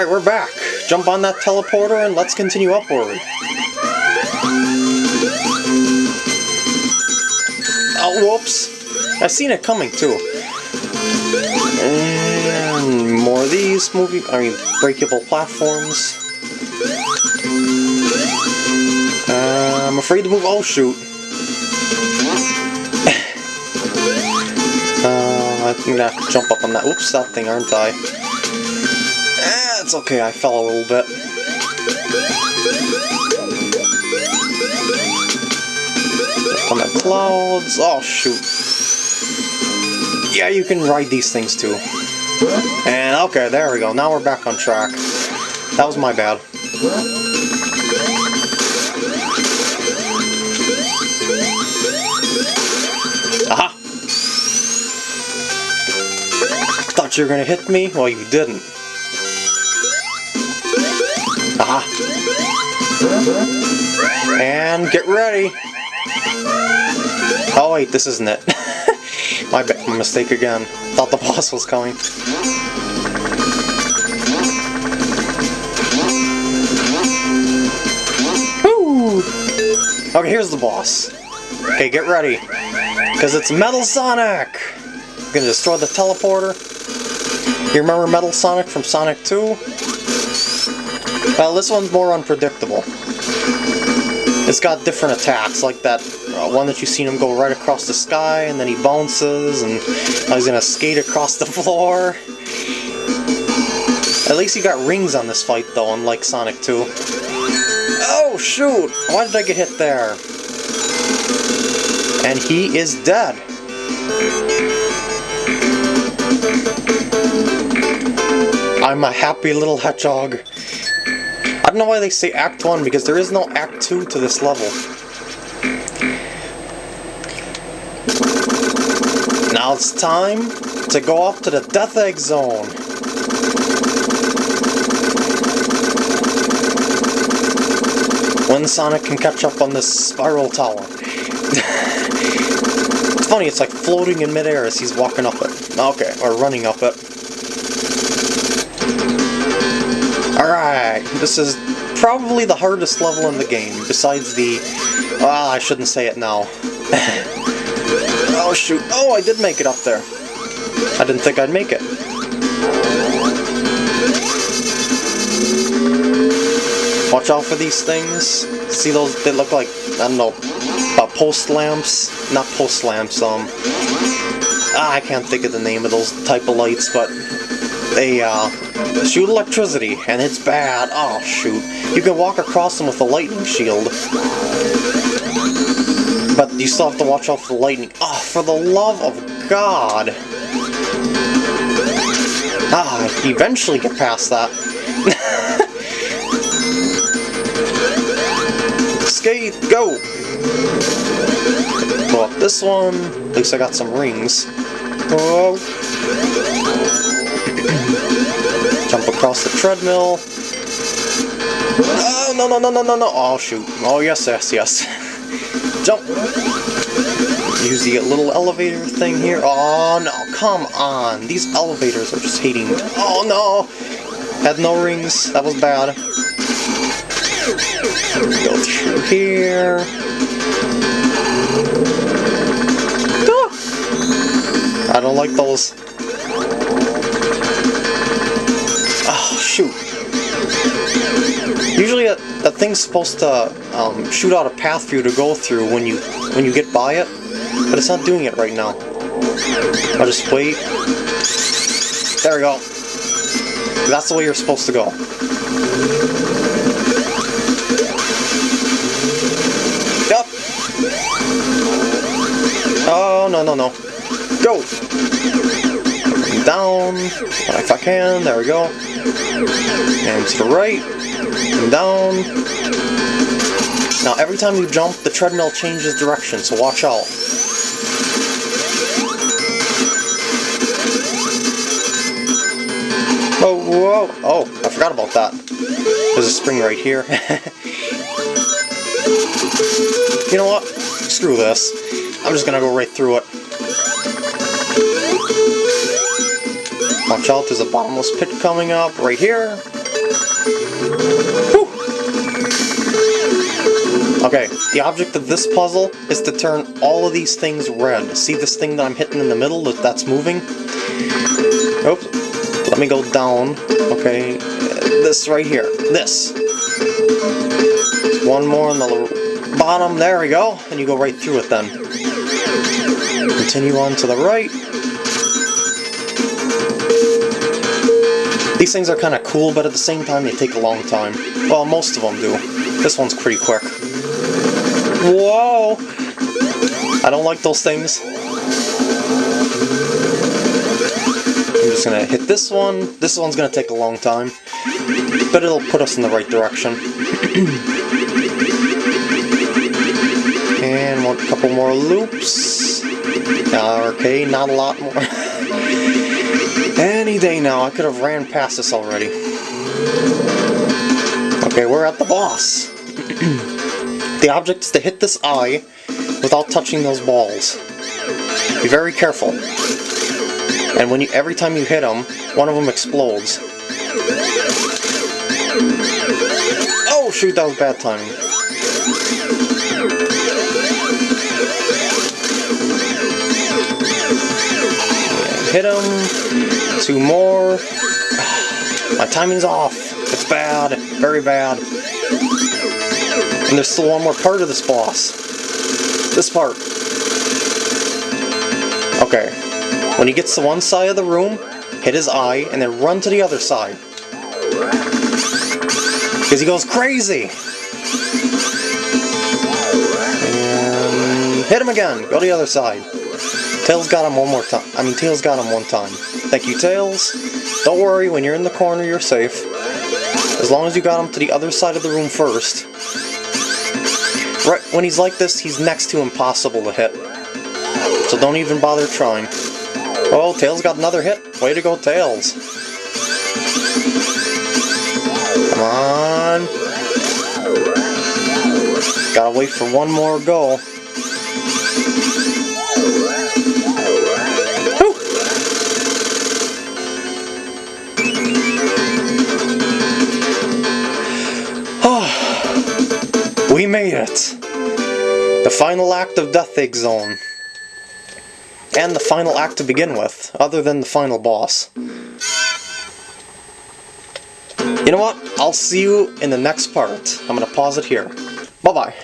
Alright, we're back. Jump on that teleporter and let's continue upward. Oh, whoops. I've seen it coming, too. And more of these moving, I mean, breakable platforms. Uh, I'm afraid to move. Oh, shoot. uh, I'm gonna have to jump up on that. Oops, that thing, aren't I? It's okay, I fell a little bit. On the clouds. Oh, shoot. Yeah, you can ride these things too. And okay, there we go. Now we're back on track. That was my bad. Aha! Thought you were gonna hit me? Well, you didn't. And get ready! Oh wait, this isn't it. my, my mistake again. Thought the boss was coming. Woo! Okay, here's the boss. Okay, get ready. Because it's Metal Sonic! I'm gonna destroy the teleporter. You remember Metal Sonic from Sonic 2? Well, this one's more unpredictable. It's got different attacks, like that uh, one that you've seen him go right across the sky, and then he bounces, and he's gonna skate across the floor. At least he got rings on this fight, though, unlike Sonic 2. Oh, shoot! Why did I get hit there? And he is dead. I'm a happy little hedgehog. I don't know why they say Act 1, because there is no Act 2 to this level. Now it's time to go up to the Death Egg Zone. When Sonic can catch up on this spiral tower. it's funny, it's like floating in midair as he's walking up it. Okay, or running up it. Alright, this is probably the hardest level in the game, besides the... Well, I shouldn't say it now. oh shoot, oh I did make it up there. I didn't think I'd make it. Watch out for these things. See those, they look like, I don't know, uh, post lamps? Not post lamps, um... Ah, I can't think of the name of those type of lights, but they, uh, shoot electricity, and it's bad. Oh, shoot. You can walk across them with a lightning shield. But you still have to watch out for the lightning. Oh, for the love of God! Ah, eventually get past that. Skate, go! Go up this one. At least I got some rings. Whoa. Jump across the treadmill. Oh, no, no, no, no, no, no. Oh, shoot. Oh, yes, yes, yes. Jump. Use the little elevator thing here. Oh, no, come on. These elevators are just hating. Oh, no. Had no rings. That was bad. Go through here. Ah! I don't like those. Shoot. Usually that thing's supposed to um, shoot out a path for you to go through when you when you get by it, but it's not doing it right now. I'll just wait. There we go. That's the way you're supposed to go. Yep. Oh, no, no, no. Go! Down, if I can, there we go. And to the right, and down. Now every time you jump, the treadmill changes direction, so watch out. Oh, whoa! Oh, I forgot about that. There's a spring right here. you know what? Screw this. I'm just gonna go right through it. Watch out, there's a bottomless pit coming up right here. Whew. Okay, the object of this puzzle is to turn all of these things red. See this thing that I'm hitting in the middle that that's moving? Oops. Let me go down. Okay, this right here. This. One more on the bottom. There we go. And you go right through it then. Continue on to the right. These things are kind of cool, but at the same time they take a long time. Well, most of them do. This one's pretty quick. Whoa! I don't like those things. I'm just gonna hit this one. This one's gonna take a long time. But it'll put us in the right direction. and one couple more loops. Okay, not a lot more. Any day now, I could have ran past this already. Okay, we're at the boss. the object is to hit this eye without touching those balls. Be very careful. And when you, every time you hit them, one of them explodes. Oh shoot, that was bad timing. Hit him. Two more. My timing's off. It's bad. Very bad. And there's still one more part of this boss. This part. Okay. When he gets to one side of the room, hit his eye, and then run to the other side. Because he goes crazy! And hit him again. Go to the other side. Tails got him one more time. I mean, Tails got him one time. Thank you, Tails. Don't worry, when you're in the corner, you're safe. As long as you got him to the other side of the room first. Right when he's like this, he's next to impossible to hit. So don't even bother trying. Oh, Tails got another hit. Way to go, Tails. Come on. Gotta wait for one more go. We made it! The final act of Death Egg Zone. And the final act to begin with, other than the final boss. You know what? I'll see you in the next part. I'm gonna pause it here. Bye-bye.